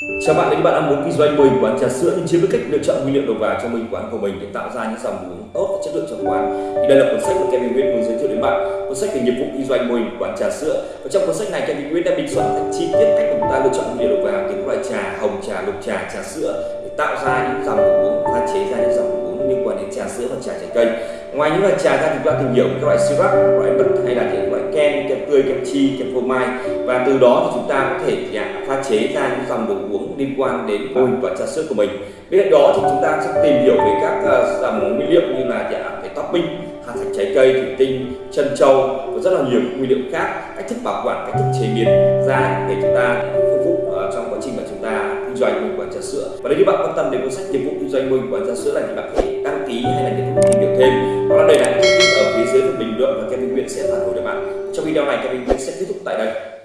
Chào bạn, nếu bạn đang muốn kinh doanh mình quán trà sữa nhưng chưa biết cách lựa chọn nguyên liệu đầu vào cho mình quán của mình để tạo ra những dòng đồ uống tốt và chất lượng trong quán, thì đây là cuốn sách mà Kevin Nguyễn muốn giới thiệu đến bạn. Cuốn sách về nghiệp vụ kinh doanh mình quán trà sữa. Và trong cuốn sách này, Kevin Nguyễn đã bình soạn thật chi tiết cách chúng ta lựa chọn nguyên liệu đầu vào từ các loại trà, hồng trà, lục trà trà sữa để tạo ra những dòng đồ uống pha chế ra những dòng đồ uống liên quan đến trà sữa và trà trái cây. Ngoài những loại trà ra thì chúng ta tìm hiểu các loại syrup loại bật hay là những loại kem kem tươi, kem chi, kem phô mai. Và từ đó thì chúng ta có thể chế ra những dòng đồ uống liên quan đến hình quán trà sữa của mình. Bên cạnh đó thì chúng ta sẽ tìm hiểu về các uh, dòng nguyên liệu như là dạ, cái topping hạt thạch trái cây thủy tinh chân trâu và rất là nhiều nguyên liệu khác cách thức bảo quản cách thức chế biến ra để chúng ta phục vụ uh, trong quá trình mà chúng ta kinh doanh mô hình quán trà sữa. Và nếu như bạn quan tâm đến cuốn sách nghiệp vụ kinh doanh mô hình quán trà sữa này thì bạn có thể đăng ký hay là nhận tìm hiểu thêm. Hoặc là để lại thông tin ở phía dưới phần bình luận và Kevin Nguyễn sẽ phản hồi cho bạn. Trong video này Kevin Nguyễn sẽ kết thúc tại đây